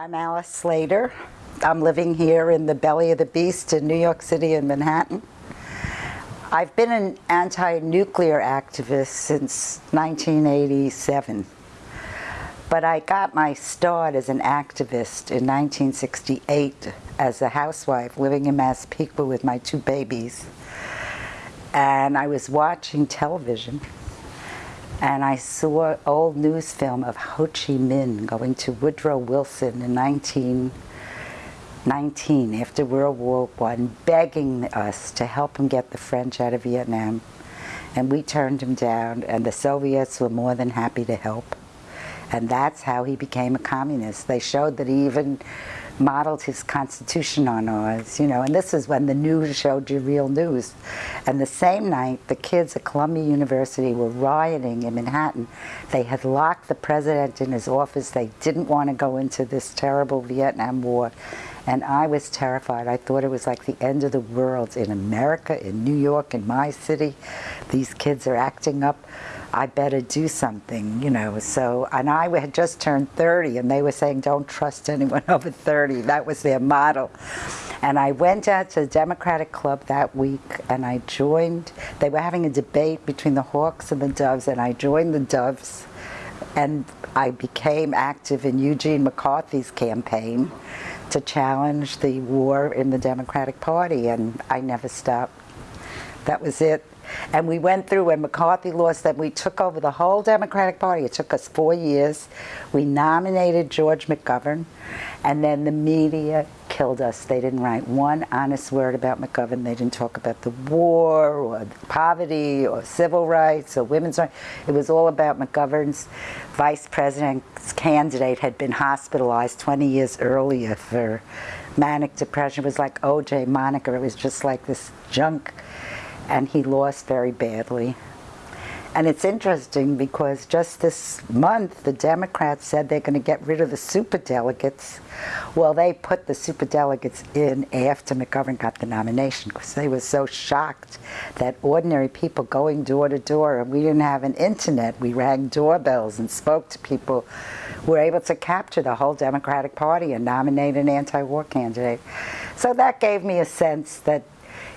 I'm Alice Slater. I'm living here in the belly of the beast in New York City and Manhattan. I've been an anti-nuclear activist since 1987. But I got my start as an activist in 1968 as a housewife living in Massapequa with my two babies. And I was watching television and I saw old news film of Ho Chi Minh going to Woodrow Wilson in 1919 after World War I, begging us to help him get the French out of Vietnam. And we turned him down, and the Soviets were more than happy to help. And that's how he became a communist. They showed that he even modeled his constitution on ours, you know, and this is when the news showed you real news. And the same night, the kids at Columbia University were rioting in Manhattan. They had locked the president in his office. They didn't want to go into this terrible Vietnam War. And I was terrified. I thought it was like the end of the world in America, in New York, in my city. These kids are acting up. I better do something, you know. So, and I had just turned 30 and they were saying, don't trust anyone over 30. That was their model. And I went out to the Democratic Club that week and I joined, they were having a debate between the Hawks and the Doves and I joined the Doves and I became active in Eugene McCarthy's campaign to challenge the war in the Democratic Party and I never stopped. That was it. And we went through, when McCarthy lost, that we took over the whole Democratic Party. It took us four years. We nominated George McGovern, and then the media killed us. They didn't write one honest word about McGovern. They didn't talk about the war, or poverty, or civil rights, or women's rights. It was all about McGovern's vice president's candidate had been hospitalized 20 years earlier for manic depression. It was like O.J. Monica. It was just like this junk and he lost very badly. And it's interesting because just this month the Democrats said they're going to get rid of the superdelegates. Well, they put the superdelegates in after McGovern got the nomination because they were so shocked that ordinary people going door to door, and we didn't have an internet, we rang doorbells and spoke to people, were able to capture the whole Democratic Party and nominate an anti-war candidate. So that gave me a sense that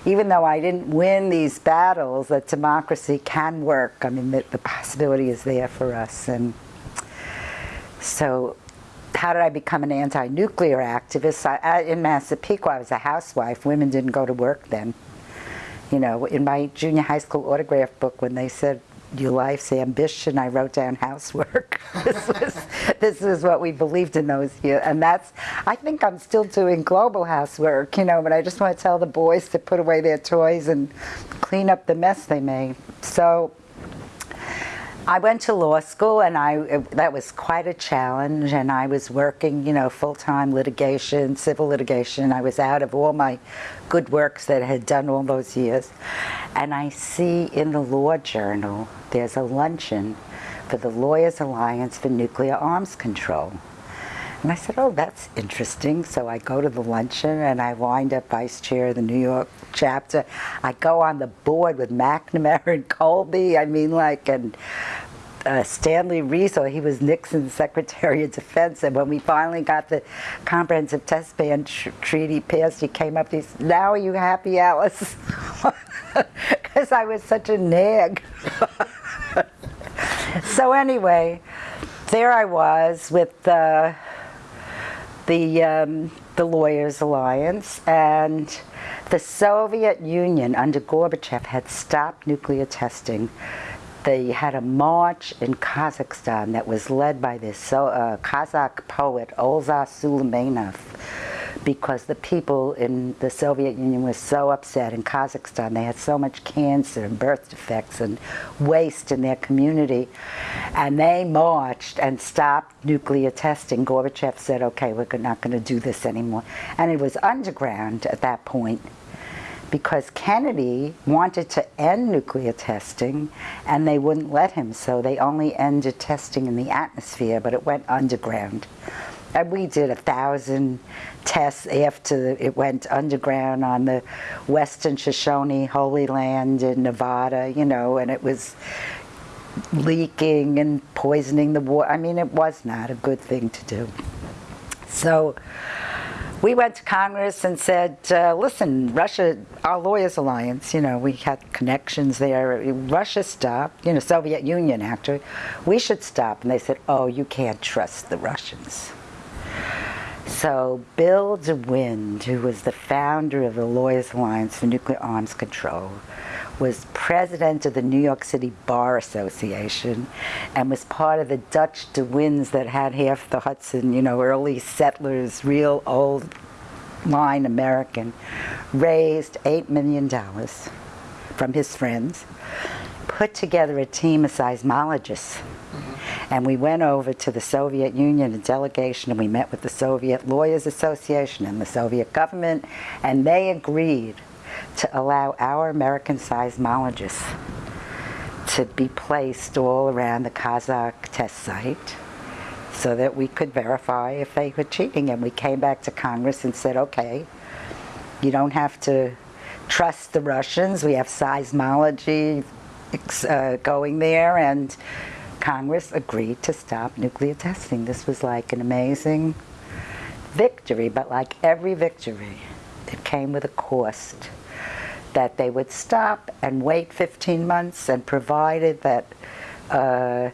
even though I didn't win these battles, that democracy can work. I mean, the, the possibility is there for us. And so how did I become an anti-nuclear activist? I, in Massapequa, I was a housewife. Women didn't go to work then. You know, in my junior high school autograph book, when they said your life's ambition, I wrote down housework. this, was, this is what we believed in those years. And that's, I think I'm still doing global housework, you know, but I just want to tell the boys to put away their toys and clean up the mess they made. So I went to law school and I that was quite a challenge and I was working, you know, full-time litigation, civil litigation. I was out of all my good works that I had done all those years. And I see in the Law Journal, there's a luncheon for the Lawyers Alliance for Nuclear Arms Control. And I said, oh, that's interesting. So I go to the luncheon and I wind up vice chair of the New York chapter. I go on the board with McNamara and Colby. I mean, like, and uh, Stanley Resor, he was Nixon's Secretary of Defense, and when we finally got the Comprehensive Test Ban tr Treaty passed, he came up, he said, now are you happy, Alice? Because I was such a nag. so anyway, there I was with uh, the, um, the Lawyers Alliance, and the Soviet Union under Gorbachev had stopped nuclear testing. They had a march in Kazakhstan that was led by this uh, Kazakh poet, Olza Suleimenov because the people in the Soviet Union were so upset in Kazakhstan. They had so much cancer and birth defects and waste in their community. And they marched and stopped nuclear testing. Gorbachev said, okay, we're not going to do this anymore. And it was underground at that point because Kennedy wanted to end nuclear testing and they wouldn't let him, so they only ended testing in the atmosphere, but it went underground. And we did a thousand tests after it went underground on the western Shoshone Holy Land in Nevada, you know, and it was leaking and poisoning the water. I mean, it was not a good thing to do. So we went to Congress and said, uh, listen, Russia, our Lawyers Alliance, you know, we had connections there. Russia stopped, you know, Soviet Union actually. We should stop. And they said, oh, you can't trust the Russians. So Bill DeWind, who was the founder of the Lawyers Alliance for Nuclear Arms Control, was president of the New York City Bar Association and was part of the Dutch de DeWinds that had half the Hudson, you know, early settlers, real old line American, raised $8 million from his friends, put together a team of seismologists. And we went over to the Soviet Union, a delegation, and we met with the Soviet Lawyers Association and the Soviet government, and they agreed to allow our American seismologists to be placed all around the Kazakh test site so that we could verify if they were cheating. And we came back to Congress and said, okay, you don't have to trust the Russians. We have seismology uh, going there and Congress agreed to stop nuclear testing. This was like an amazing victory, but like every victory, it came with a cost that they would stop and wait 15 months and provided that uh,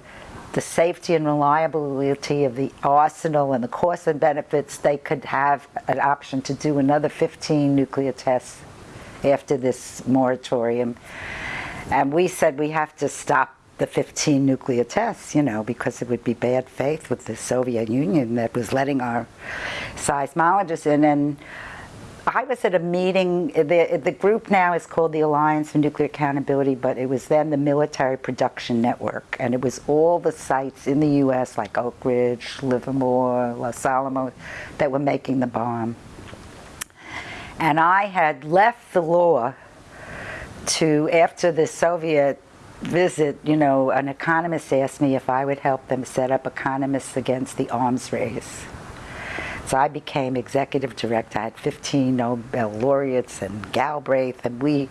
the safety and reliability of the arsenal and the costs and benefits, they could have an option to do another 15 nuclear tests after this moratorium. And we said we have to stop the 15 nuclear tests, you know, because it would be bad faith with the Soviet Union that was letting our seismologists in. And I was at a meeting, the, the group now is called the Alliance for Nuclear Accountability, but it was then the Military Production Network. And it was all the sites in the U.S., like Oak Ridge, Livermore, Los Alamos, that were making the bomb. And I had left the law to, after the Soviet visit, you know, an economist asked me if I would help them set up economists against the arms race. So I became executive director. I had 15 Nobel laureates and Galbraith, and we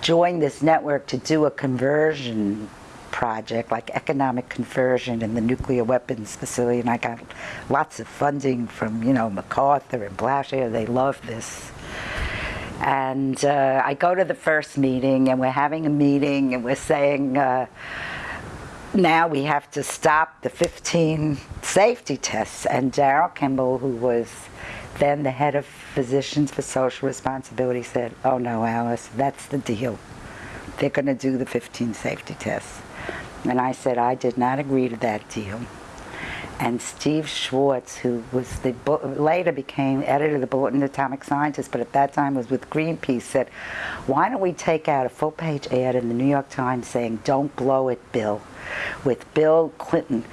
joined this network to do a conversion project, like economic conversion in the nuclear weapons facility, and I got lots of funding from, you know, MacArthur and Blaschio. They love this. And uh, I go to the first meeting, and we're having a meeting, and we're saying, uh, now we have to stop the 15 safety tests. And Daryl Kimball, who was then the head of Physicians for Social Responsibility, said, oh no, Alice, that's the deal. They're going to do the 15 safety tests. And I said, I did not agree to that deal and Steve Schwartz, who was the later became editor of the Bulletin of Atomic Scientists, but at that time was with Greenpeace, said, "Why don't we take out a full-page ad in the New York Times saying, "Don't blow it, Bill," with Bill Clinton."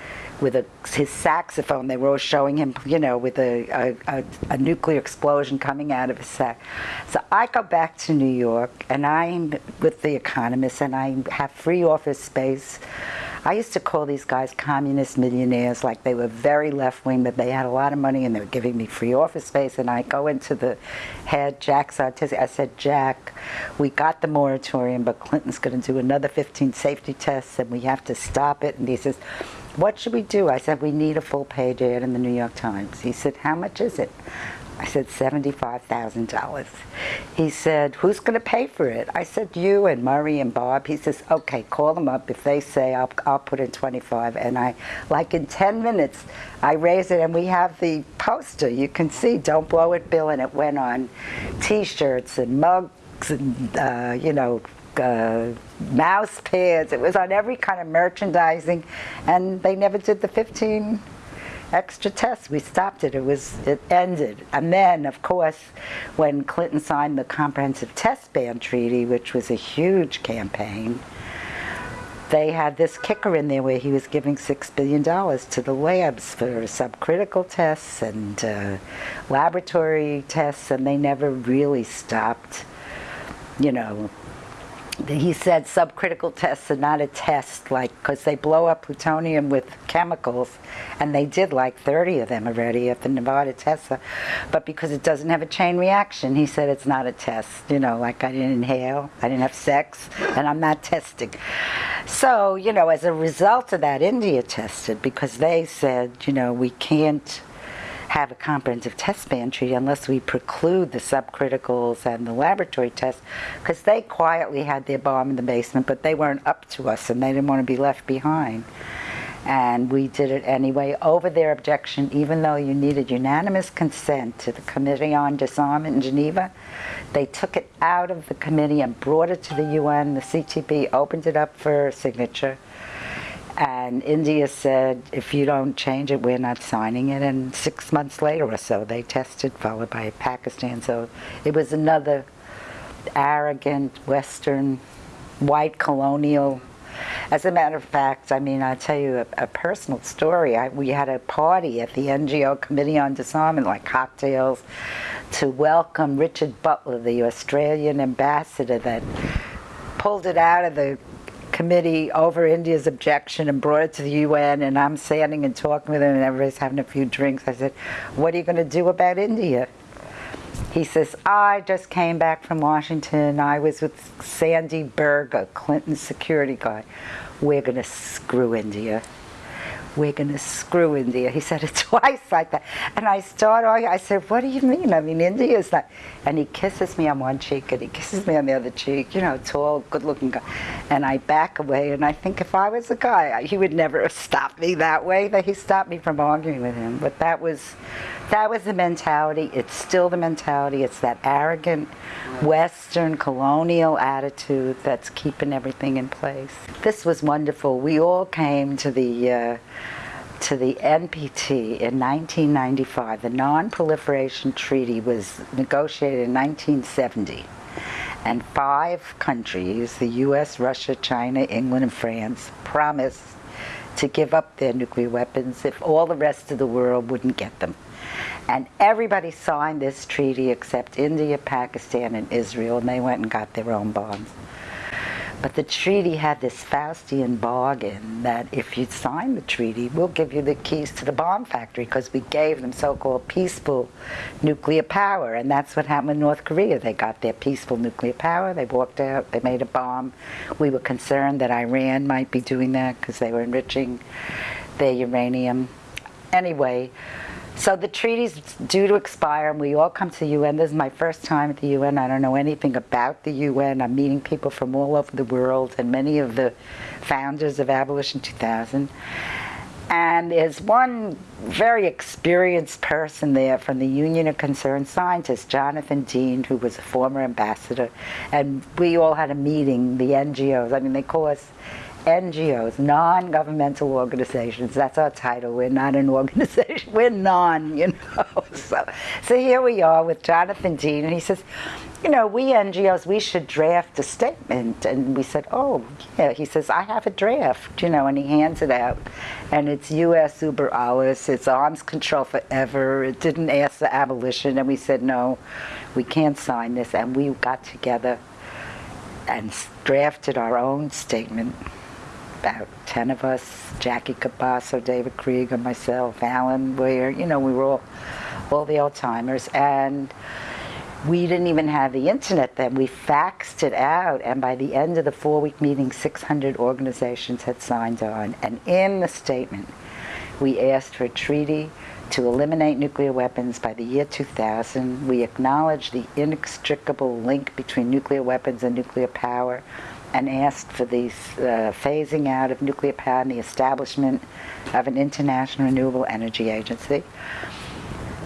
With a, his saxophone, they were showing him, you know, with a, a, a, a nuclear explosion coming out of his sax. So I go back to New York, and I'm with the Economist, and I have free office space I used to call these guys communist millionaires, like they were very left-wing, but they had a lot of money and they were giving me free office space. And I go into the head, Jack Sartesi, I said, Jack, we got the moratorium, but Clinton's going to do another 15 safety tests and we have to stop it. And he says, what should we do? I said, we need a full page ad in the New York Times. He said, how much is it? I said, $75,000. He said, who's going to pay for it? I said, you and Murray and Bob. He says, okay, call them up. If they say, I'll, I'll put in 25. And I, like in 10 minutes, I raise it and we have the poster. You can see, don't blow it, Bill. And it went on t-shirts and mugs and, uh, you know, uh, mouse pads. It was on every kind of merchandising. And they never did the 15 extra tests. We stopped it. It was it ended. And then, of course, when Clinton signed the Comprehensive Test Ban Treaty, which was a huge campaign, they had this kicker in there where he was giving six billion dollars to the labs for subcritical tests and uh, laboratory tests, and they never really stopped, you know, he said subcritical tests are not a test, like, because they blow up plutonium with chemicals, and they did like 30 of them already at the Nevada test, but because it doesn't have a chain reaction, he said it's not a test, you know, like I didn't inhale, I didn't have sex, and I'm not testing. So, you know, as a result of that, India tested, because they said, you know, we can't have a comprehensive test ban treaty unless we preclude the subcriticals and the laboratory tests because they quietly had their bomb in the basement but they weren't up to us and they didn't want to be left behind. And we did it anyway over their objection even though you needed unanimous consent to the committee on disarmament in geneva. They took it out of the committee and brought it to the un the ctb opened it up for signature and india said if you don't change it we're not signing it. And six months later or so they tested followed by pakistan. So it was another arrogant western white colonial. As a matter of fact, I mean, I'll tell you a, a personal story. I, we had a party at the NGO Committee on Disarmament, like cocktails, to welcome Richard Butler, the Australian ambassador that pulled it out of the committee over India's objection and brought it to the UN and I'm standing and talking with him and everybody's having a few drinks. I said, what are you going to do about India? He says, I just came back from Washington. I was with Sandy Berger, Clinton security guy. We're going to screw India. We're going to screw India. He said it twice like that. And I started, I said, what do you mean? I mean, India's not. And he kisses me on one cheek and he kisses me on the other cheek, you know, tall, good looking guy. And I back away and I think if I was a guy, he would never have stopped me that way. That he stopped me from arguing with him. But that was that was the mentality. It's still the mentality. It's that arrogant Western colonial attitude that's keeping everything in place. This was wonderful. We all came to the uh, to the NPT in 1995. The Non-Proliferation Treaty was negotiated in 1970. And five countries, the US, Russia, China, England, and France, promised to give up their nuclear weapons if all the rest of the world wouldn't get them. And everybody signed this treaty except India, Pakistan, and Israel, and they went and got their own bombs. But the treaty had this Faustian bargain that if you sign the treaty, we'll give you the keys to the bomb factory because we gave them so-called peaceful nuclear power. And that's what happened in North Korea. They got their peaceful nuclear power. They walked out. They made a bomb. We were concerned that Iran might be doing that because they were enriching their uranium. Anyway, so the treaty's due to expire and we all come to the UN. This is my first time at the UN. I don't know anything about the UN. I'm meeting people from all over the world and many of the founders of Abolition 2000. And there's one very experienced person there from the Union of Concerned Scientists, Jonathan Dean, who was a former ambassador. And we all had a meeting, the NGOs. I mean, they call us NGOs, non-governmental organizations. That's our title. We're not an organization. We're non, you know. So, so here we are with Jonathan Dean, and he says, you know, we NGOs, we should draft a statement. And we said, oh, yeah. He says, I have a draft, you know, and he hands it out. And it's U.S. Uber alles. It's arms control forever. It didn't ask for abolition. And we said, no, we can't sign this. And we got together and drafted our own statement about 10 of us, Jackie Cabasso, David Krieger, myself, Alyn Ware, you know, we were all, all the old timers. And we didn't even have the internet then. We faxed it out, and by the end of the four-week meeting, 600 organizations had signed on. And in the statement, we asked for a treaty to eliminate nuclear weapons by the year 2000. We acknowledged the inextricable link between nuclear weapons and nuclear power and asked for the uh, phasing out of nuclear power and the establishment of an international renewable energy agency.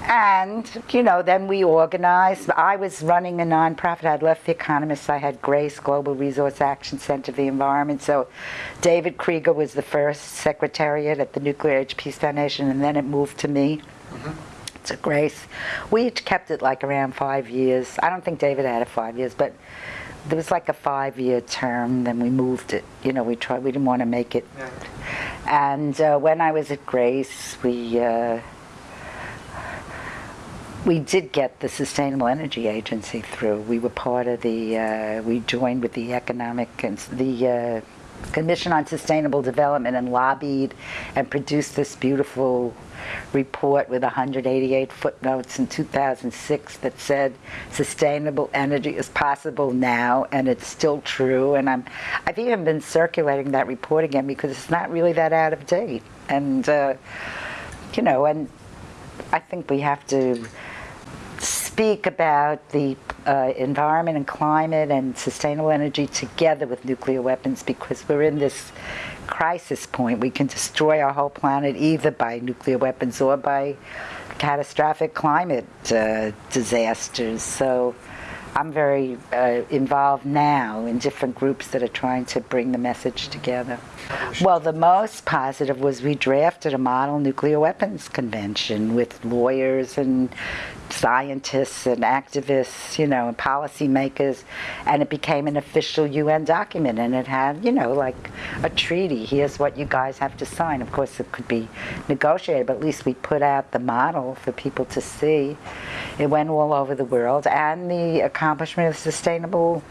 And, you know, then we organized. I was running a nonprofit. I'd left The Economist. I had GRACE, Global Resource Action Center for the Environment. So David Krieger was the first secretariat at the Nuclear Age Peace Foundation, and then it moved to me. Mm -hmm. To Grace. We each kept it like around five years. I don't think David had it five years, but there was like a five-year term. Then we moved it. You know, we tried. We didn't want to make it. Yeah. And uh, when I was at Grace, we uh, we did get the Sustainable Energy Agency through. We were part of the. Uh, we joined with the economic and the. Commission on Sustainable Development and lobbied and produced this beautiful report with 188 footnotes in 2006 that said sustainable energy is possible now and it's still true. And I'm I've even been circulating that report again because it's not really that out of date. And uh, you know and I think we have to speak about the uh, environment and climate and sustainable energy together with nuclear weapons because we're in this crisis point. We can destroy our whole planet either by nuclear weapons or by catastrophic climate uh, disasters. So I'm very uh, involved now in different groups that are trying to bring the message together. Well, the most positive was we drafted a model nuclear weapons convention with lawyers and scientists and activists, you know, and policymakers, and it became an official UN document, and it had, you know, like a treaty. Here's what you guys have to sign. Of course, it could be negotiated, but at least we put out the model for people to see. It went all over the world, and the accomplishment of sustainable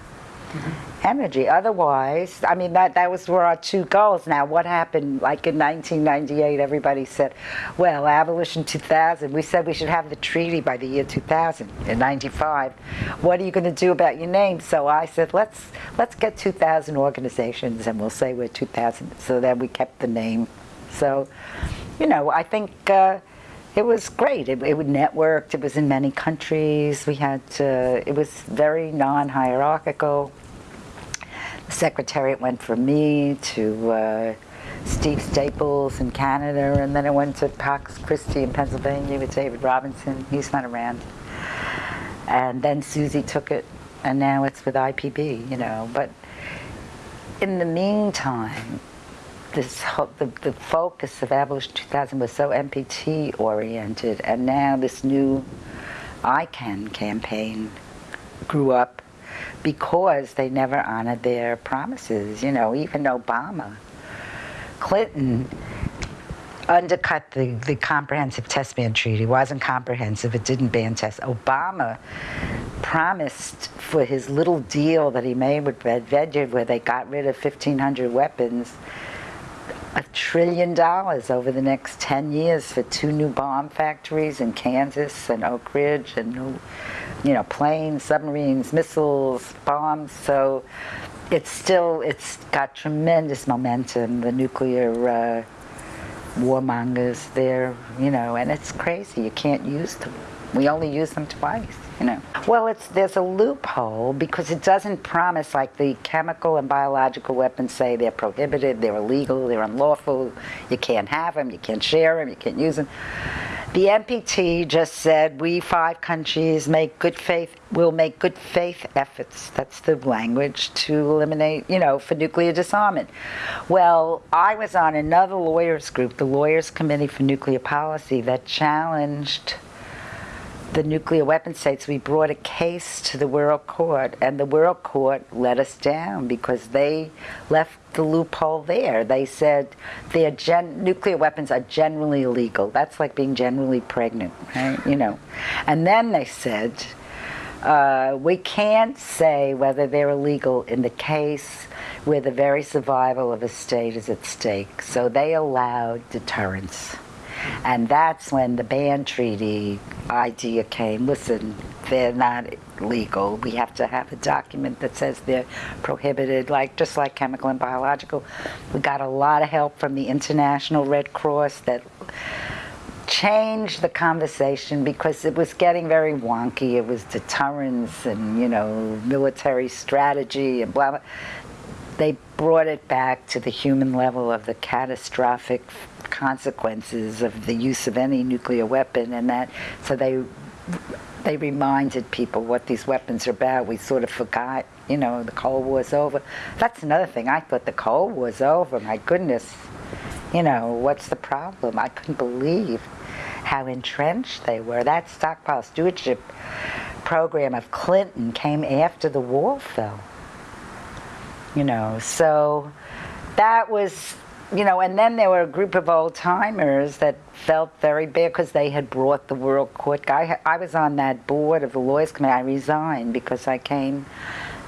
energy. Otherwise, I mean, that, that was were our two goals. Now, what happened, like in 1998, everybody said, well, abolition 2000. We said we should have the treaty by the year 2000, in 95. What are you going to do about your name? So I said, let's, let's get 2,000 organizations and we'll say we're 2,000. So then we kept the name. So, you know, I think uh, it was great. It, it networked. It was in many countries. We had, uh, it was very non-hierarchical The secretariat went from me to uh, Steve Staples in Canada, and then it went to Pax Christi in Pennsylvania with David Robinson. He's not around. And then Susie took it, and now it's with IPB, you know. But in the meantime, this the, the focus of Abolition 2000 was so NPT oriented, and now this new ICAN campaign grew up because they never honored their promises. You know, even Obama, Clinton undercut the, the comprehensive test ban treaty. It wasn't comprehensive, it didn't ban tests. Obama promised for his little deal that he made with Medvedev where they got rid of 1,500 weapons, a trillion dollars over the next 10 years for two new bomb factories in Kansas and Oak Ridge and new you know, planes, submarines, missiles, bombs. So it's still, it's got tremendous momentum. The nuclear uh, warmongers there, you know, and it's crazy. You can't use them. We only use them twice, you know. Well, it's there's a loophole because it doesn't promise like the chemical and biological weapons say they're prohibited, they're illegal, they're unlawful, you can't have them, you can't share them, you can't use them. The NPT just said we five countries make good faith will make good faith efforts. That's the language to eliminate, you know, for nuclear disarmament. Well, I was on another lawyers group, the Lawyers Committee for Nuclear Policy, that challenged the nuclear weapon states, we brought a case to the World Court, and the World Court let us down because they left the loophole there. They said their nuclear weapons are generally illegal. That's like being generally pregnant, right? You know. And then they said, uh, we can't say whether they're illegal in the case where the very survival of a state is at stake. So they allowed deterrence. And that's when the ban treaty idea came. Listen, they're not legal. We have to have a document that says they're prohibited, like just like chemical and biological. We got a lot of help from the International Red Cross that changed the conversation because it was getting very wonky. It was deterrence and, you know, military strategy and blah, blah. They brought it back to the human level of the catastrophic consequences of the use of any nuclear weapon and that so they they reminded people what these weapons are about. We sort of forgot, you know, the Cold War's over. That's another thing. I thought the Cold War's over. My goodness, you know, what's the problem? I couldn't believe how entrenched they were. That stockpile stewardship program of Clinton came after the wall fell. You know, so that was you know, and then there were a group of old timers that felt very bad because they had brought the World Court guy. I was on that board of the Lawyers Committee. I resigned because I came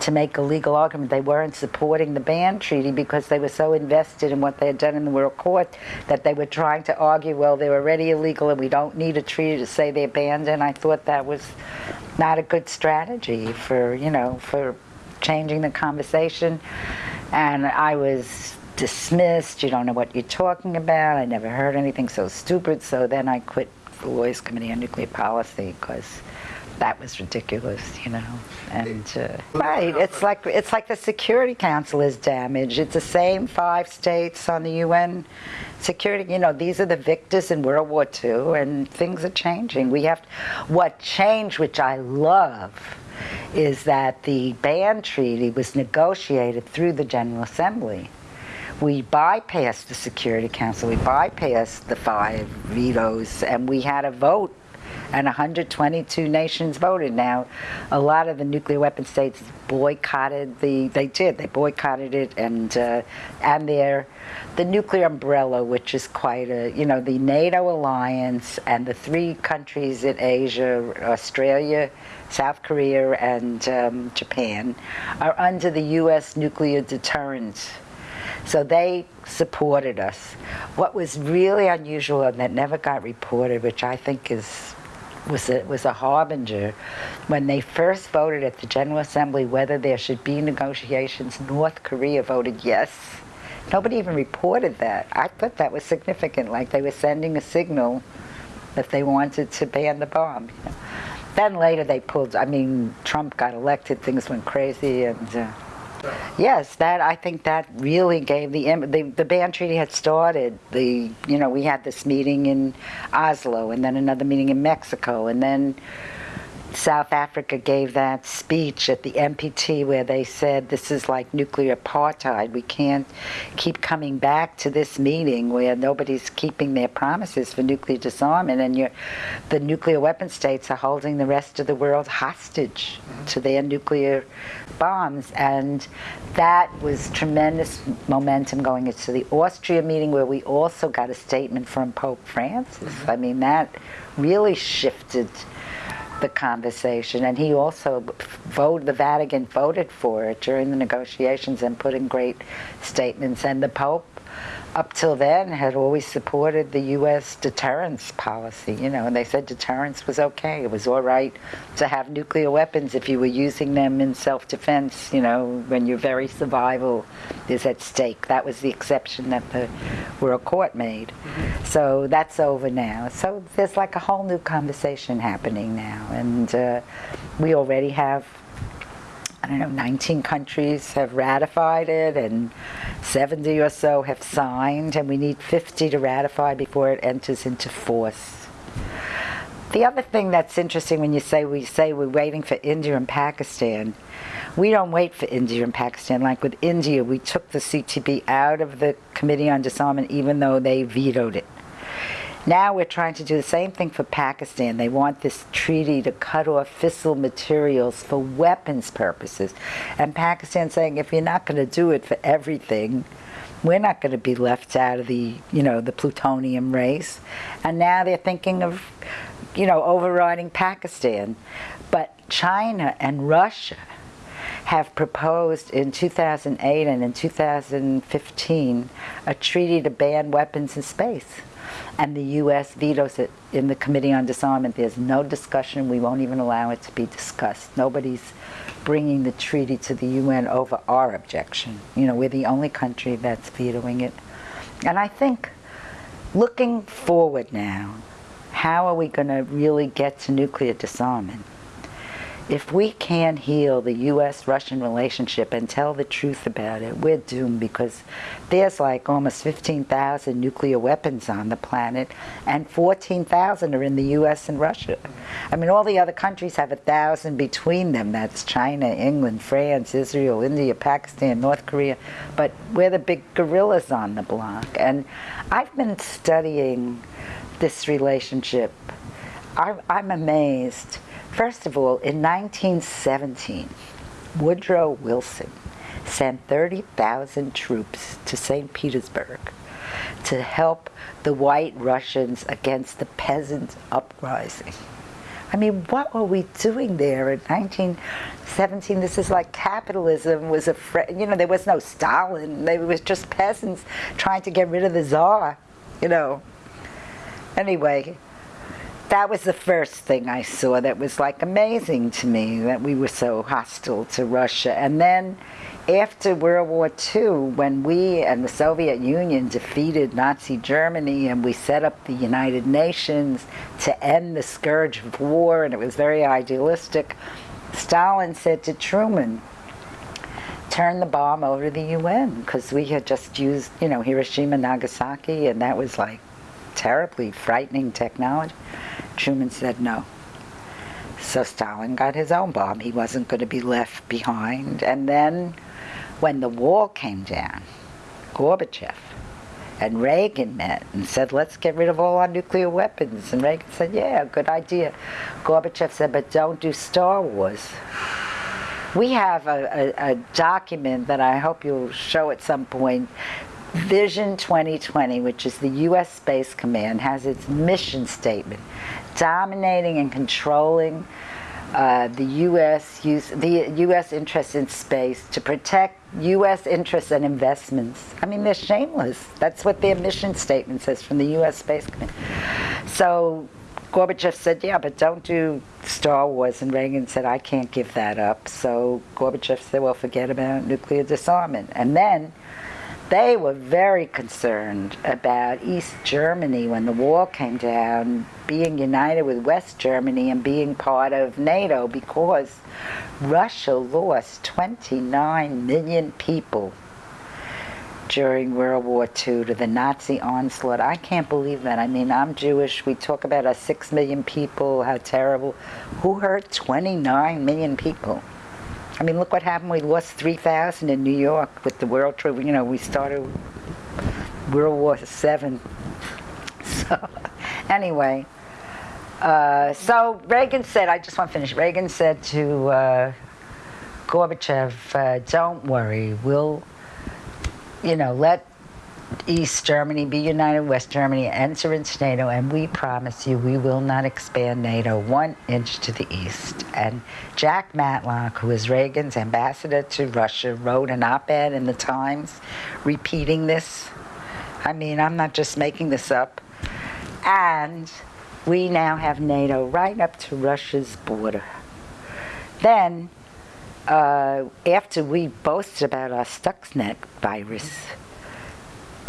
to make a legal argument. They weren't supporting the ban treaty because they were so invested in what they had done in the World Court that they were trying to argue, well, they're already illegal and we don't need a treaty to say they're banned. And I thought that was not a good strategy for, you know, for changing the conversation. And I was dismissed, you don't know what you're talking about, I never heard anything so stupid, so then I quit the Lawyers Committee on Nuclear Policy because that was ridiculous, you know. And uh, right, it's like it's like the Security Council is damaged. It's the same five states on the UN security. You know, these are the victors in World War II, and things are changing. We have what changed, which I love, is that the ban treaty was negotiated through the General Assembly we bypassed the Security Council, we bypassed the five vetoes, and we had a vote, and 122 nations voted. Now, a lot of the nuclear weapon states boycotted the, they did, they boycotted it, and, uh, and their, the nuclear umbrella, which is quite a, you know, the NATO alliance and the three countries in Asia, Australia, South Korea, and um, Japan, are under the U.S. nuclear deterrent. so they supported us. What was really unusual and that never got reported, which I think is was a, was a harbinger, when they first voted at the General Assembly whether there should be negotiations, North Korea voted yes. Nobody even reported that. I thought that was significant, like they were sending a signal that they wanted to ban the bomb. Then later they pulled, I mean, Trump got elected, things went crazy, and uh, Yes, that I think that really gave the the the ban treaty had started. The you know we had this meeting in Oslo and then another meeting in Mexico and then South Africa gave that speech at the NPT where they said this is like nuclear apartheid. We can't keep coming back to this meeting where nobody's keeping their promises for nuclear disarmament and the nuclear weapon states are holding the rest of the world hostage mm -hmm. to their nuclear bombs. And that was tremendous momentum going into the Austria meeting where we also got a statement from Pope Francis. Mm -hmm. I mean, that really shifted the conversation. And he also voted, the Vatican voted for it during the negotiations and put in great statements. And the Pope, up till then, had always supported the U.S. deterrence policy, you know, and they said deterrence was okay. It was all right to have nuclear weapons if you were using them in self-defense, you know, when your very survival is at stake. That was the exception that the World Court made. Mm -hmm. So that's over now. So there's like a whole new conversation happening now. And uh, we already have I don't know, 19 countries have ratified it and 70 or so have signed and we need 50 to ratify before it enters into force. The other thing that's interesting when you say we say we're waiting for India and Pakistan, we don't wait for India and Pakistan. Like with India, we took the CTB out of the Committee on Disarmament even though they vetoed it. Now we're trying to do the same thing for Pakistan. They want this treaty to cut off fissile materials for weapons purposes. And Pakistan saying, if you're not going to do it for everything, we're not going to be left out of the, you know, the plutonium race. And now they're thinking of, you know, overriding Pakistan. But China and Russia have proposed in 2008 and in 2015 a treaty to ban weapons in space and the U.S. vetoes it in the Committee on Disarmament. There's no discussion. We won't even allow it to be discussed. Nobody's bringing the treaty to the UN over our objection. You know, we're the only country that's vetoing it. And I think looking forward now, how are we going to really get to nuclear disarmament? If we can't heal the U.S.-Russian relationship and tell the truth about it, we're doomed because there's like almost 15,000 nuclear weapons on the planet and 14,000 are in the U.S. and Russia. I mean, all the other countries have a thousand between them. That's China, England, France, Israel, India, Pakistan, North Korea. But we're the big gorillas on the block. And I've been studying this relationship. I'm amazed First of all, in 1917, Woodrow Wilson sent 30,000 troops to St. Petersburg to help the white Russians against the peasant uprising. I mean, what were we doing there in 1917? This is like capitalism was a, you know, there was no Stalin. There was just peasants trying to get rid of the czar, you know. Anyway, that was the first thing I saw that was like amazing to me that we were so hostile to Russia. And then after World War II, when we and the Soviet Union defeated Nazi Germany and we set up the United Nations to end the scourge of war, and it was very idealistic, Stalin said to Truman, turn the bomb over to the UN because we had just used, you know, Hiroshima, Nagasaki, and that was like terribly frightening technology. Truman said no. So Stalin got his own bomb. He wasn't going to be left behind. And then when the wall came down, Gorbachev and Reagan met and said, let's get rid of all our nuclear weapons. And Reagan said, yeah, good idea. Gorbachev said, but don't do Star Wars. We have a, a, a document that I hope you'll show at some point Vision 2020, which is the U.S. Space Command, has its mission statement, dominating and controlling uh, the U.S. Use, the U.S. interest in space to protect U.S. interests and investments. I mean, they're shameless. That's what their mission statement says from the U.S. Space Command. So Gorbachev said, yeah, but don't do Star Wars. And Reagan said, I can't give that up. So Gorbachev said, well, forget about nuclear disarmament. And then they were very concerned about East Germany when the wall came down, being united with West Germany and being part of NATO because Russia lost 29 million people during World War II to the Nazi onslaught. I can't believe that. I mean, I'm Jewish. We talk about our six million people, how terrible. Who hurt 29 million people? I mean, look what happened. We lost 3,000 in New York with the World Trade. You know, we started World War Seven. So, anyway, uh, so Reagan said, I just want to finish. Reagan said to uh, Gorbachev, uh, don't worry, we'll, you know, let East Germany be united, West Germany enter into NATO, and we promise you we will not expand NATO one inch to the east. And Jack Matlock, who is Reagan's ambassador to Russia, wrote an op-ed in the Times repeating this. I mean, I'm not just making this up. And we now have NATO right up to Russia's border. Then, uh, after we boasted about our Stuxnet virus,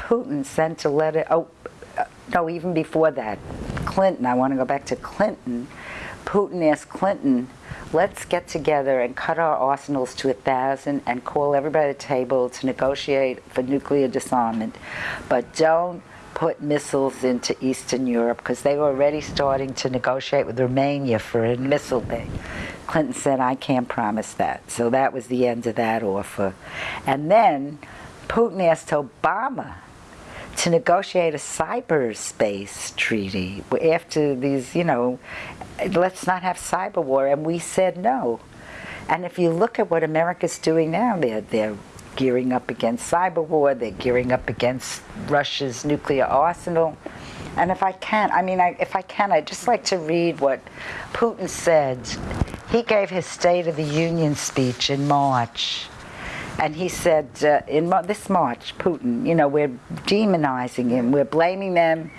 Putin sent a letter, oh, uh, no, even before that, Clinton, I want to go back to Clinton. Putin asked Clinton, let's get together and cut our arsenals to a thousand and call everybody to the table to negotiate for nuclear disarmament. But don't put missiles into Eastern Europe because they were already starting to negotiate with Romania for a missile ban. Clinton said, I can't promise that. So that was the end of that offer. And then Putin asked Obama to negotiate a cyberspace treaty after these, you know, let's not have cyber war, and we said no. And if you look at what America's doing now, they're, they're gearing up against cyber war, they're gearing up against Russia's nuclear arsenal. And if I can, I mean, I, if I can, I'd just like to read what Putin said. He gave his State of the Union speech in March and he said, uh, in this March, Putin, you know, we're demonizing him. We're blaming them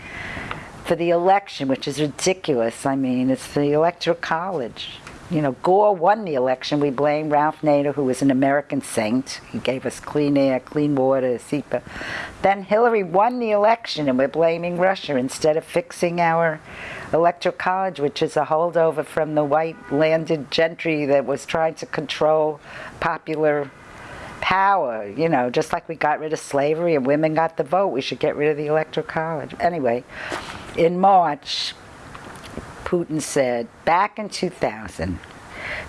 for the election, which is ridiculous. I mean, it's the Electoral College. You know, Gore won the election. We blame Ralph Nader, who was an American saint. He gave us clean air, clean water, SEPA. Then Hillary won the election, and we're blaming Russia instead of fixing our Electoral College, which is a holdover from the white landed gentry that was trying to control popular power, you know, just like we got rid of slavery and women got the vote, we should get rid of the electoral college. Anyway, in March, Putin said, back in 2000,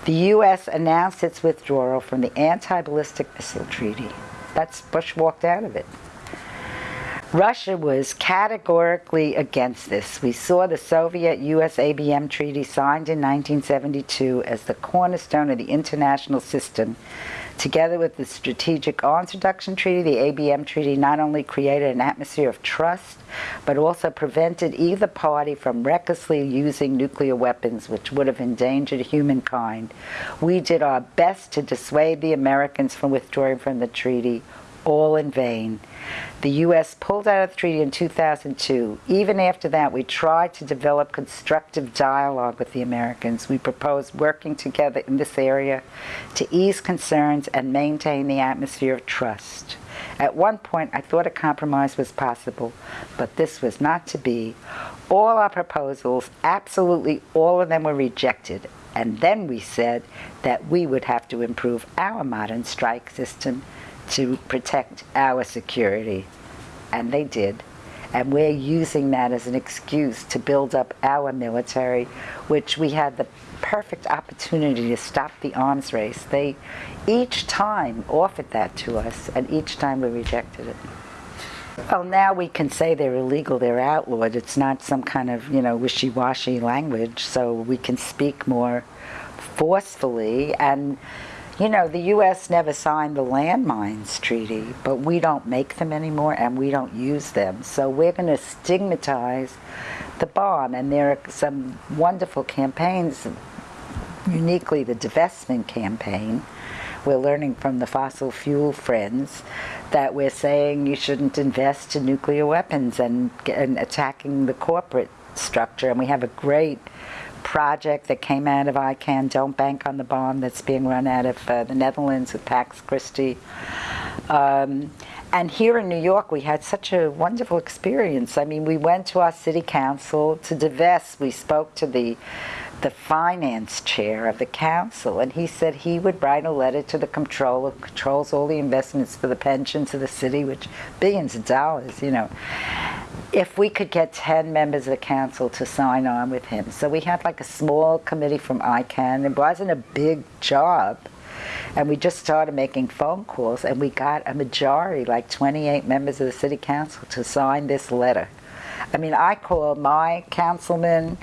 the U.S. announced its withdrawal from the anti-ballistic missile treaty. That's Bush walked out of it. Russia was categorically against this. We saw the Soviet-US ABM treaty signed in 1972 as the cornerstone of the international system Together with the Strategic Arms Reduction Treaty, the ABM Treaty not only created an atmosphere of trust, but also prevented either party from recklessly using nuclear weapons, which would have endangered humankind. We did our best to dissuade the Americans from withdrawing from the treaty. All in vain. The U.S. pulled out of the treaty in 2002. Even after that, we tried to develop constructive dialogue with the Americans. We proposed working together in this area to ease concerns and maintain the atmosphere of trust. At one point, I thought a compromise was possible, but this was not to be. All our proposals, absolutely all of them were rejected, and then we said that we would have to improve our modern strike system to protect our security. And they did. And we're using that as an excuse to build up our military, which we had the perfect opportunity to stop the arms race. They each time offered that to us, and each time we rejected it. Well, now we can say they're illegal, they're outlawed. It's not some kind of, you know, wishy-washy language, so we can speak more forcefully. And, you know, the U.S. never signed the landmines treaty, but we don't make them anymore and we don't use them. So we're going to stigmatize the bomb. And there are some wonderful campaigns, uniquely the divestment campaign, we're learning from the fossil fuel friends that we're saying you shouldn't invest in nuclear weapons and, and attacking the corporate structure. And we have a great project that came out of ICAN, Don't Bank on the Bomb, that's being run out of uh, the Netherlands with Pax Christi. Um, and here in New York, we had such a wonderful experience. I mean, we went to our city council to divest. We spoke to the the finance chair of the council, and he said he would write a letter to the controller, who controls all the investments for the pensions of the city, which billions of dollars, you know, if we could get 10 members of the council to sign on with him. So we had like a small committee from ICAN. It wasn't a big job. And we just started making phone calls, and we got a majority, like 28 members of the city council, to sign this letter. I mean, I called my councilman,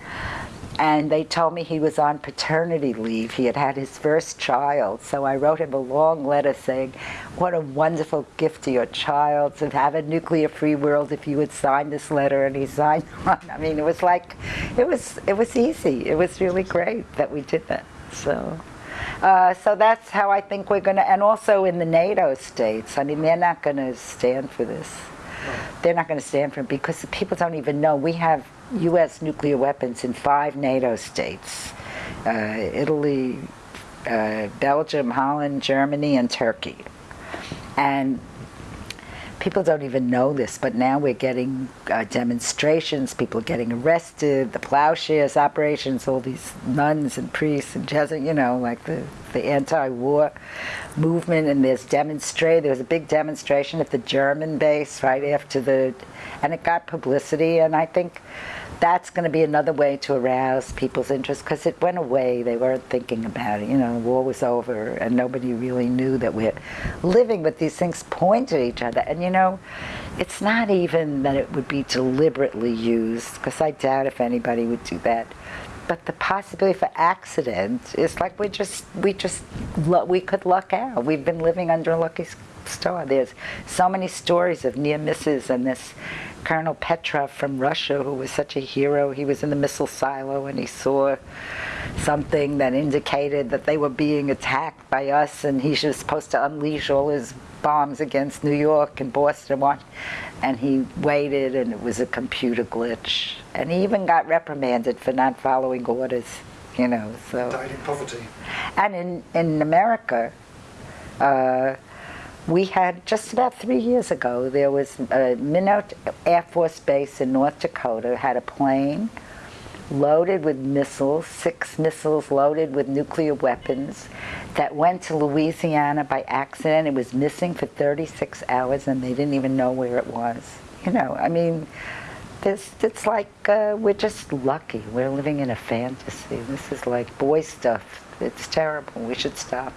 and they told me he was on paternity leave. He had had his first child, so I wrote him a long letter saying, what a wonderful gift to your child to have a nuclear-free world if you would sign this letter, and he signed one. I mean, it was like, it was, it was easy. It was really great that we did that, so. Uh, so that's how I think we're going to, and also in the NATO states, I mean, they're not going to stand for this. They're not going to stand for it because the people don't even know. We have U.S. nuclear weapons in five NATO states, uh, Italy, uh, Belgium, Holland, Germany, and Turkey. And people don't even know this, but now we're getting uh, demonstrations, people getting arrested, the plowshares operations, all these nuns and priests and Jesuits, you know, like the, the anti-war movement, and there's demonstrate. There was a big demonstration at the German base right after the, and it got publicity, and I think that's going to be another way to arouse people's interest because it went away. They weren't thinking about it. You know, the war was over and nobody really knew that we're living, but these things point at each other. And you know, it's not even that it would be deliberately used because I doubt if anybody would do that. But the possibility for accident is like we just, we just, we could luck out. We've been living under a lucky star. There's so many stories of near misses and this Colonel Petrov from Russia, who was such a hero. He was in the missile silo and he saw something that indicated that they were being attacked by us and he was supposed to unleash all his bombs against New York and Boston and he waited and it was a computer glitch. And he even got reprimanded for not following orders, you know, so. Died in poverty. And in, in America, uh, we had just about three years ago, there was a Minot Air Force Base in North Dakota had a plane loaded with missiles, six missiles loaded with nuclear weapons that went to Louisiana by accident. It was missing for 36 hours and they didn't even know where it was. You know, I mean, this, it's like uh, we're just lucky. We're living in a fantasy. This is like boy stuff. It's terrible. We should stop.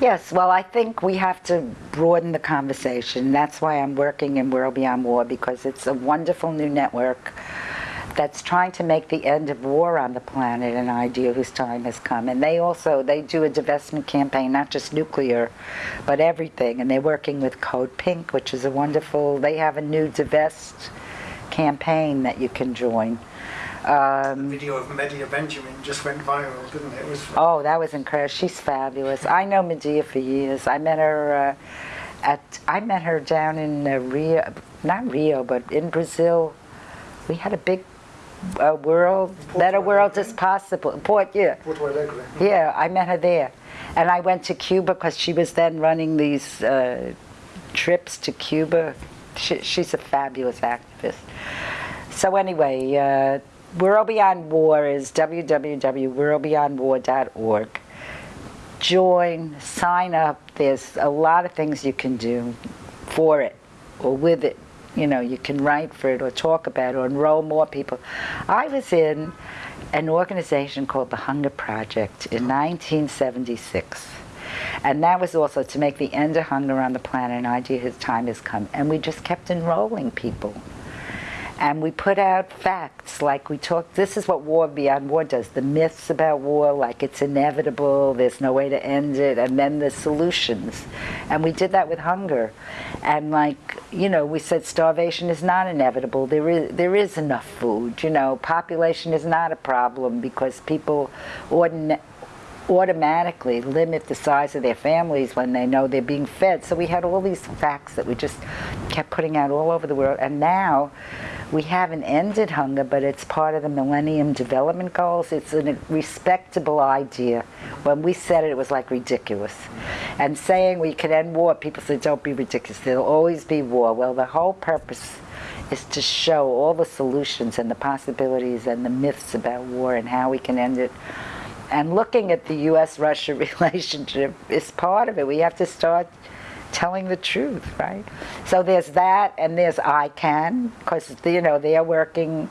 Yes, well, I think we have to broaden the conversation. That's why I'm working in World Beyond War because it's a wonderful new network that's trying to make the end of war on the planet an idea whose time has come. And they also, they do a divestment campaign, not just nuclear, but everything. And they're working with Code Pink, which is a wonderful, they have a new divest campaign that you can join. Um, the video of Medea Benjamin just went viral, didn't it? it was oh, that was incredible. She's fabulous. I know Medea for years. I met her uh, at I met her down in uh, Rio, not Rio, but in Brazil. We had a big uh, world, better world as possible. Port, yeah. Porto Alegre. Yeah, I met her there. And I went to Cuba because she was then running these uh, trips to Cuba. She, she's a fabulous activist. So anyway, uh, World Beyond War is www.worldbeyondwar.org. Join, sign up. There's a lot of things you can do for it or with it. You know, you can write for it or talk about it or enroll more people. I was in an organization called the Hunger Project in 1976. And that was also to make the end of hunger on the planet an idea his time has come. And we just kept enrolling people. And we put out facts like we talked, this is what War Beyond War does. The myths about war, like it's inevitable, there's no way to end it, and then the solutions. And we did that with hunger. And like, you know, we said starvation is not inevitable. There is, there is enough food, you know. Population is not a problem because people automatically limit the size of their families when they know they're being fed. So we had all these facts that we just kept putting out all over the world. And now we haven't ended hunger, but it's part of the Millennium Development Goals. It's a respectable idea. When we said it, it was like ridiculous. And saying we could end war, people said, don't be ridiculous. There'll always be war. Well, the whole purpose is to show all the solutions and the possibilities and the myths about war and how we can end it and looking at the U.S.-Russia relationship is part of it. We have to start telling the truth, right? So there's that, and there's ICAN, because you know they're working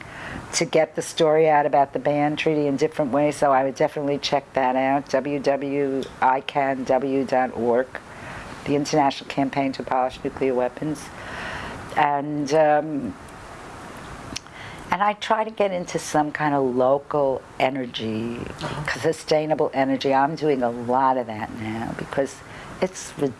to get the story out about the ban treaty in different ways. So I would definitely check that out. www.icanw.org, the International Campaign to Abolish Nuclear Weapons, and. Um, and I try to get into some kind of local energy, Uh-huh. sustainable energy. I'm doing a lot of that now because it's ridiculous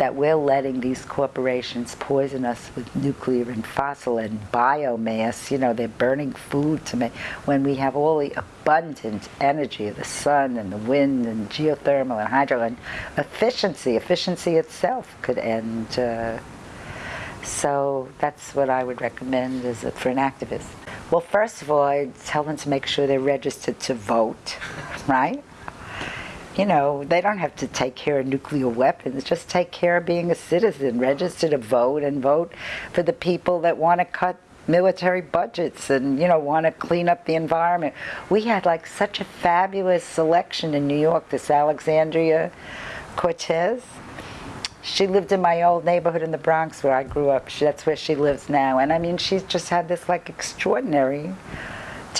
that we're letting these corporations poison us with nuclear and fossil and biomass. You know, they're burning food to make when we have all the abundant energy of the sun and the wind and geothermal and hydro and efficiency. Efficiency itself could end. Uh, so that's what I would recommend as for an activist. Well, first of all, I tell them to make sure they're registered to vote, right? You know, they don't have to take care of nuclear weapons. Just take care of being a citizen. Register to vote and vote for the people that want to cut military budgets and you know want to clean up the environment. We had like such a fabulous selection in New York. This Alexandria Cortez she lived in my old neighborhood in the Bronx where I grew up. She, that's where she lives now. And I mean, she's just had this like extraordinary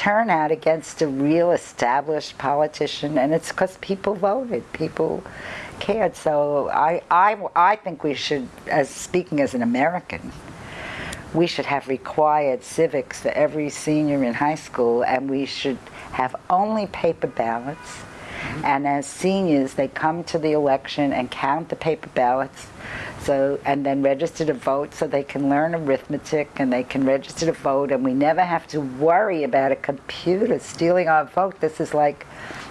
turnout against a real established politician. And it's because people voted, people cared. So I, I, I think we should, as speaking as an American, we should have required civics for every senior in high school and we should have only paper ballots mm-hmm. and as seniors, they come to the election and count the paper ballots, so and then register to vote, so they can learn arithmetic and they can register to vote, and we never have to worry about a computer stealing our vote. This is like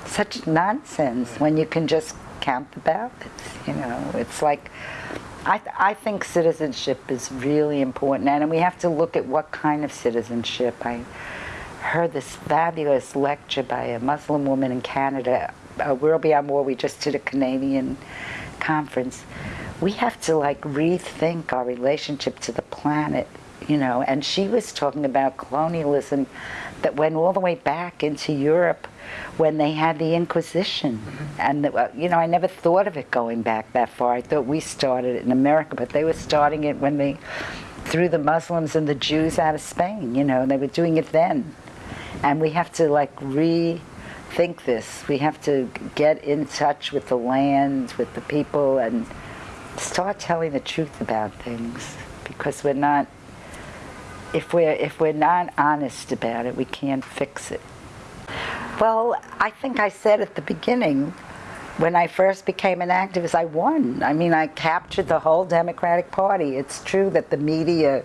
such nonsense when you can just count the ballots. You know, it's like. I, th I think citizenship is really important, and we have to look at what kind of citizenship. I heard this fabulous lecture by a Muslim woman in Canada uh, World Beyond War, we just did a Canadian conference. We have to like rethink our relationship to the planet, you know. And she was talking about colonialism that went all the way back into Europe when they had the Inquisition. Mm -hmm. And, the, uh, you know, I never thought of it going back that far. I thought we started it in America, but they were starting it when they threw the Muslims and the Jews out of Spain, you know, and they were doing it then. And we have to like re think this. We have to get in touch with the land, with the people, and start telling the truth about things. Because we're not, if we're, if we're not honest about it, we can't fix it. Well, I think I said at the beginning, when I first became an activist, I won. I mean, I captured the whole Democratic Party. It's true that the media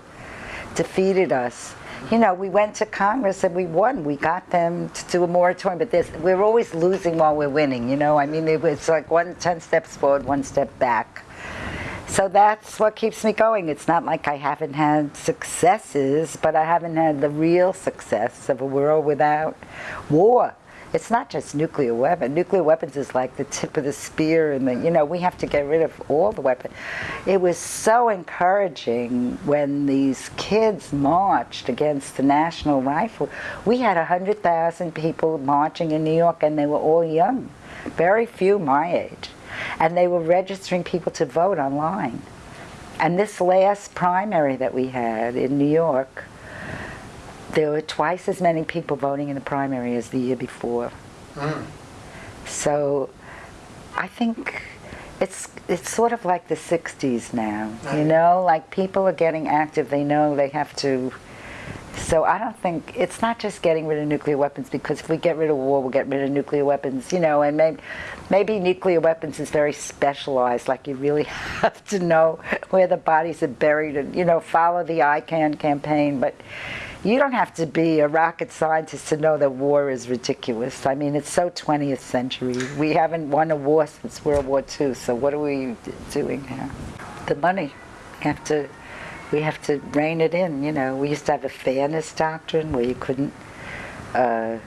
defeated us you know, we went to Congress and we won. We got them to do a moratorium, but there's, we're always losing while we're winning, you know? I mean, it was like one, 10 steps forward, one step back. So that's what keeps me going. It's not like I haven't had successes, but I haven't had the real success of a world without war. It's not just nuclear weapon. Nuclear weapons is like the tip of the spear, and the, you know we have to get rid of all the weapons. It was so encouraging when these kids marched against the National Rifle. We had hundred thousand people marching in New York, and they were all young, very few my age and they were registering people to vote online. And this last primary that we had in New York, there were twice as many people voting in the primary as the year before. Mm. So I think it's it's sort of like the 60s now, you know, like people are getting active, they know they have to so I don't think it's not just getting rid of nuclear weapons because if we get rid of war, we'll get rid of nuclear weapons, you know, and maybe, maybe nuclear weapons is very specialized, like you really have to know where the bodies are buried and, you know, follow the ICAN campaign, but you don't have to be a rocket scientist to know that war is ridiculous. I mean, it's so 20th century. We haven't won a war since World War II, so what are we doing now? The money. You have to we have to rein it in. You know, we used to have a fairness doctrine where you couldn't uh,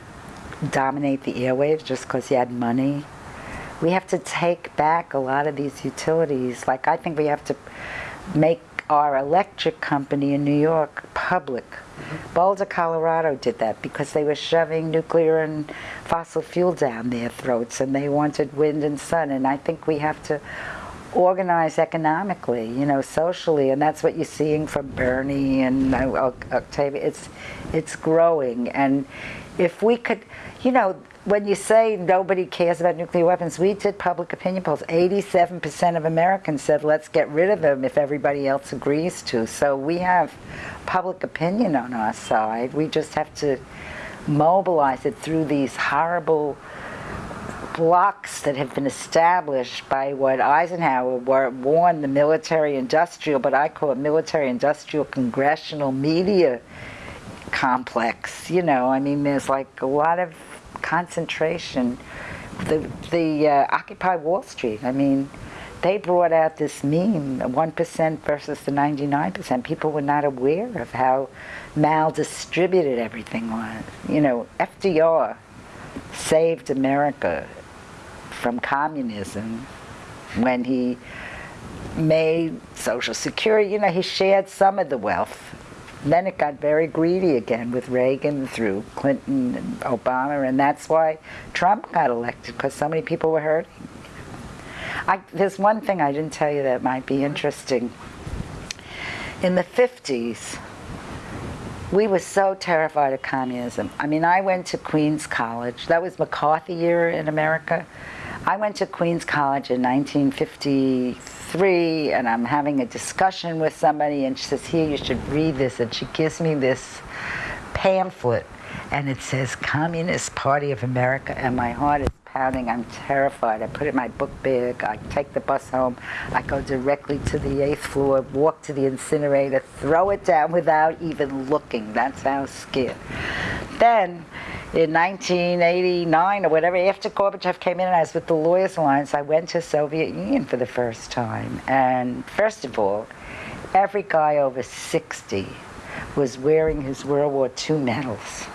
dominate the airwaves just because you had money. We have to take back a lot of these utilities. Like I think we have to make our electric company in New York public. Mm-hmm. Boulder, Colorado did that because they were shoving nuclear and fossil fuel down their throats and they wanted wind and sun. And I think we have to organize economically, you know, socially, and that's what you're seeing from Bernie and uh, Ocasio. It's, it's growing, and if we could, you know, when you say nobody cares about nuclear weapons, we did public opinion polls. 87% of Americans said let's get rid of them if everybody else agrees to. So we have public opinion on our side. We just have to mobilize it through these horrible blocks that have been established by what Eisenhower warned the military-industrial, but I call it military-industrial congressional media complex. You know, I mean, there's like a lot of concentration. The, the uh, Occupy Wall Street, I mean, they brought out this meme, 1% versus the 99%. People were not aware of how mal-distributed everything was. You know, FDR saved America from communism when he made Social Security. You know, he shared some of the wealth. Then it got very greedy again with Reagan through Clinton and Obama, and that's why Trump got elected, because so many people were hurting. I, there's one thing I didn't tell you that might be interesting. In the 50s, we were so terrified of communism. I mean, I went to Queens College. That was McCarthy year in America. I went to Queens College in 1953 and I'm having a discussion with somebody and she says, here, you should read this. And she gives me this pamphlet and it says Communist Party of America and my heart is pounding. I'm terrified. I put in my book bag. I take the bus home. I go directly to the eighth floor, walk to the incinerator, throw it down without even looking. That's how scared. Then in 1989 or whatever, after Gorbachev came in and I was with the Lawyers Alliance, I went to Soviet Union for the first time. And first of all, every guy over 60 was wearing his World War II medals.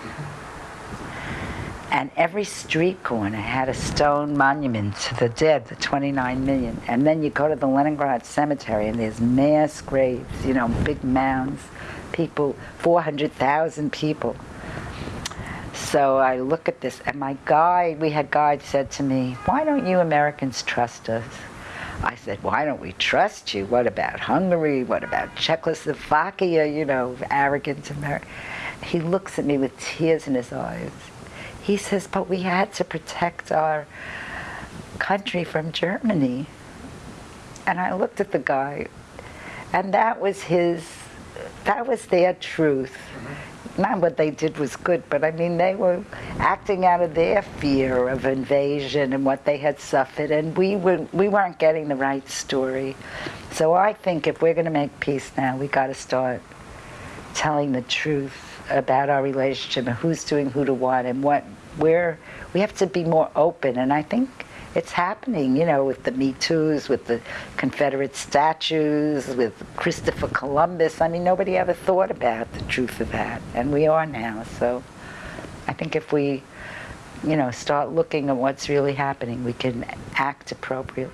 And every street corner had a stone monument to the dead, the 29 million. And then you go to the Leningrad Cemetery and there's mass graves, you know, big mounds, people, 400,000 people so I look at this, and my guide, we had guide said to me, why don't you Americans trust us? I said, why don't we trust you? What about Hungary? What about Czechoslovakia? You know, arrogant America. He looks at me with tears in his eyes. He says, but we had to protect our country from Germany. And I looked at the guy, and that was his, that was their truth mm-hmm. not what they did was good, but I mean, they were acting out of their fear of invasion and what they had suffered, and we, were, we weren't getting the right story. So I think if we're going to make peace now, we got to start telling the truth about our relationship and who's doing who to what and what where we have to be more open and I think it's happening, you know, with the Me Too's, with the Confederate statues, with Christopher Columbus. I mean, nobody ever thought about the truth of that, and we are now. So I think if we, you know, start looking at what's really happening, we can act appropriately.